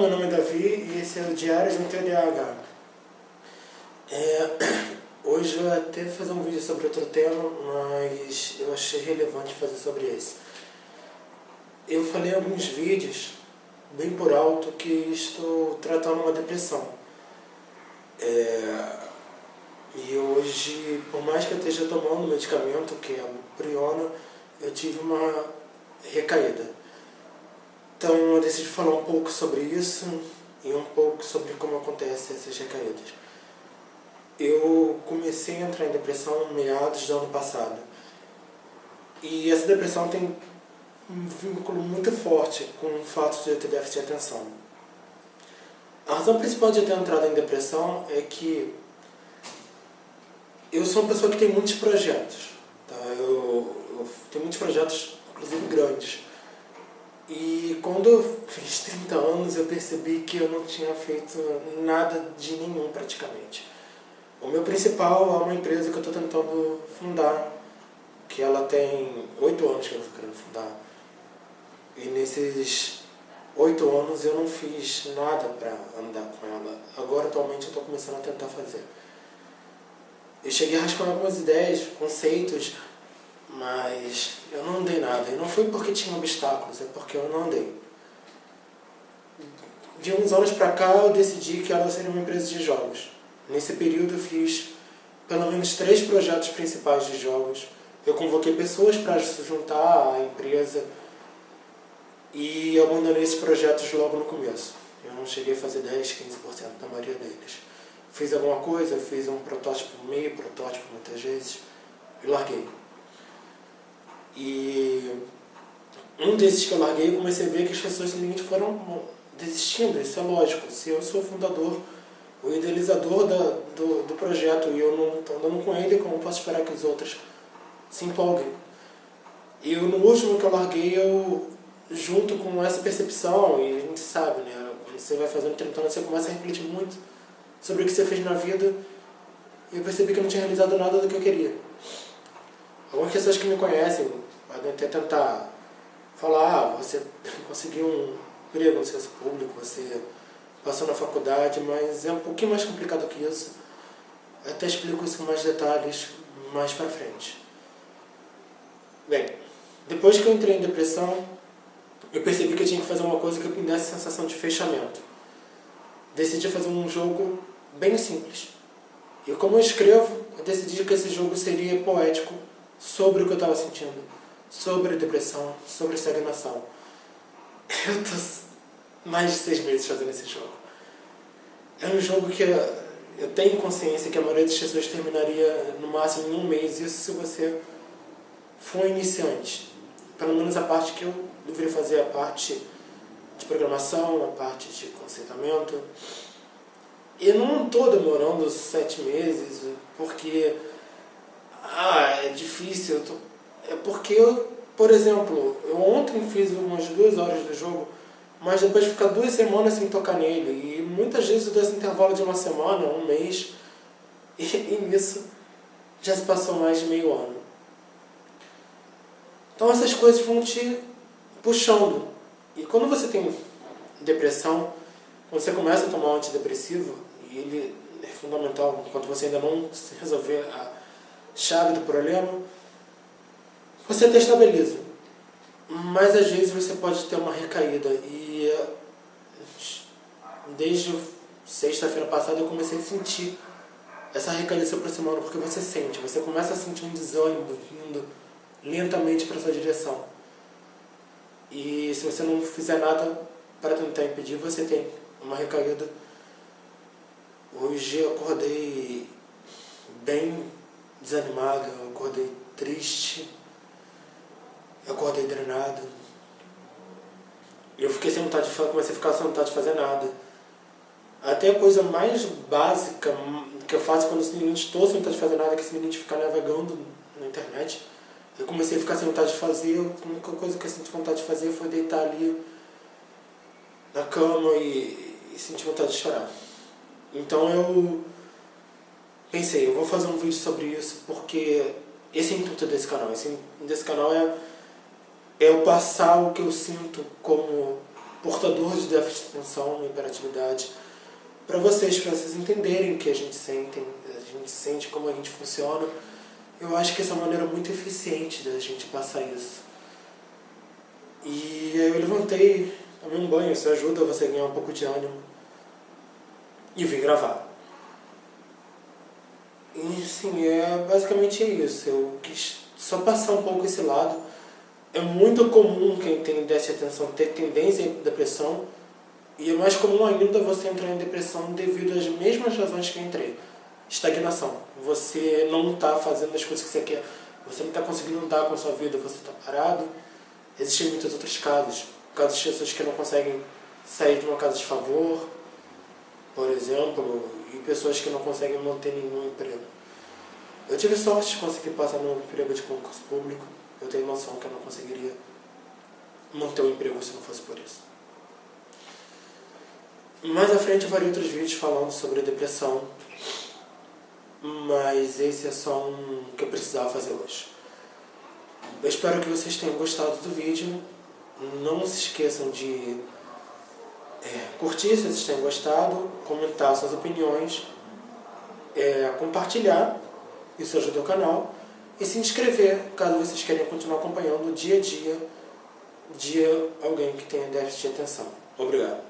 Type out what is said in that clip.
meu nome é Davi e esse é o Diário de um TDAH. É, hoje eu até fazer um vídeo sobre outro tema, mas eu achei relevante fazer sobre esse. Eu falei em alguns vídeos, bem por alto, que estou tratando uma depressão. É, e hoje, por mais que eu esteja tomando medicamento, que é o Priona, eu tive uma recaída. Então eu decidi falar um pouco sobre isso e um pouco sobre como acontecem essas recaídas. Eu comecei a entrar em depressão meados do ano passado. E essa depressão tem um vínculo muito forte com o fato de eu ter déficit de atenção. A razão principal de eu ter entrado em depressão é que eu sou uma pessoa que tem muitos projetos. Tá? Eu, eu tenho muitos projetos, inclusive grandes. E quando eu fiz 30 anos eu percebi que eu não tinha feito nada de nenhum praticamente. O meu principal é uma empresa que eu estou tentando fundar, que ela tem 8 anos que eu estou querendo fundar. E nesses 8 anos eu não fiz nada para andar com ela. Agora atualmente eu estou começando a tentar fazer. Eu cheguei a rascar algumas ideias, conceitos, mas eu não andei nada. E não foi porque tinha obstáculos, é porque eu não andei. De uns anos pra cá eu decidi que ela seria uma empresa de jogos. Nesse período eu fiz pelo menos três projetos principais de jogos. Eu convoquei pessoas para se juntar à empresa e abandonei esses projetos logo no começo. Eu não cheguei a fazer 10, 15% da maioria deles. Fiz alguma coisa, fiz um protótipo, meio protótipo muitas vezes, e larguei. E um desses que eu larguei, eu comecei a ver que as pessoas simplesmente foram desistindo, isso é lógico. Se eu sou o fundador, o idealizador da, do, do projeto e eu não estou andando com ele, como posso esperar que os outros se empolguem? E no último que eu larguei, eu, junto com essa percepção, e a gente sabe, né, você vai fazendo 30 anos, você começa a refletir muito sobre o que você fez na vida, e eu percebi que eu não tinha realizado nada do que eu queria. Algumas pessoas que me conhecem até tentar falar, ah, você conseguiu um emprego no serviço público, você passou na faculdade, mas é um pouquinho mais complicado que isso. Eu até explico isso com mais detalhes mais pra frente. Bem, depois que eu entrei em depressão, eu percebi que eu tinha que fazer uma coisa que me desse sensação de fechamento. Decidi fazer um jogo bem simples. E como eu escrevo, eu decidi que esse jogo seria poético sobre o que eu estava sentindo, sobre depressão, sobre estagnação. Eu tô mais de seis meses fazendo esse jogo. É um jogo que eu tenho consciência que a maioria das pessoas terminaria no máximo em um mês, isso se você for iniciante. Pelo menos a parte que eu deveria fazer, a parte de programação, a parte de conceitamento. E não estou demorando sete meses, porque ah, é difícil. Tô... É porque eu, por exemplo, eu ontem fiz umas duas horas do jogo, mas depois de ficar duas semanas sem tocar nele. E muitas vezes eu dou esse intervalo de uma semana, um mês, e, e nisso já se passou mais de meio ano. Então essas coisas vão te puxando. E quando você tem depressão, quando você começa a tomar um antidepressivo, e ele é fundamental enquanto você ainda não resolver a chave do problema, você até estabiliza. Mas às vezes você pode ter uma recaída. E desde sexta-feira passada eu comecei a sentir essa recaída se aproximando, porque você sente, você começa a sentir um desânimo vindo lentamente para sua direção. E se você não fizer nada para tentar impedir, você tem uma recaída. Hoje eu acordei bem desanimado, eu acordei triste, acordei drenado. Eu fiquei sem vontade de comecei a ficar sem vontade de fazer nada. Até a coisa mais básica que eu faço quando eu estou sem vontade de fazer nada, que é simplesmente ficar navegando na internet. Eu comecei a ficar sem vontade de fazer, a única coisa que eu senti vontade de fazer foi deitar ali na cama e, e sentir vontade de chorar. Então eu pensei, eu vou fazer um vídeo sobre isso porque esse é o intuito desse canal. Esse desse canal é eu passar o que eu sinto como portador de déficit de atenção e hiperatividade, para vocês, para vocês entenderem o que a gente sente, a gente sente como a gente funciona. Eu acho que essa é uma maneira muito eficiente da gente passar isso. E aí eu levantei, tomei um banho, isso ajuda você a ganhar um pouco de ânimo. E vim gravar. E sim, é basicamente isso. Eu quis só passar um pouco esse lado. É muito comum quem tem déficit de atenção ter tendência à depressão. E é mais comum ainda você entrar em depressão devido às mesmas razões que eu entrei. Estagnação. Você não está fazendo as coisas que você quer. Você não está conseguindo andar com a sua vida, você está parado. Existem muitos outros casos. Casos de pessoas que não conseguem sair de uma casa de favor, por exemplo, e pessoas que não conseguem manter nenhum emprego. Eu tive sorte de conseguir passar no emprego de concurso público. Eu tenho noção que eu não conseguiria manter o um emprego se não fosse por isso. Mais à frente eu farei outros vídeos falando sobre depressão, mas esse é só um que eu precisava fazer hoje. Eu espero que vocês tenham gostado do vídeo. Não se esqueçam de é, curtir se vocês tenham gostado, comentar suas opiniões, é, compartilhar, isso ajuda o canal, e se inscrever caso vocês queiram continuar acompanhando dia a dia de alguém que tenha déficit de atenção. Obrigado.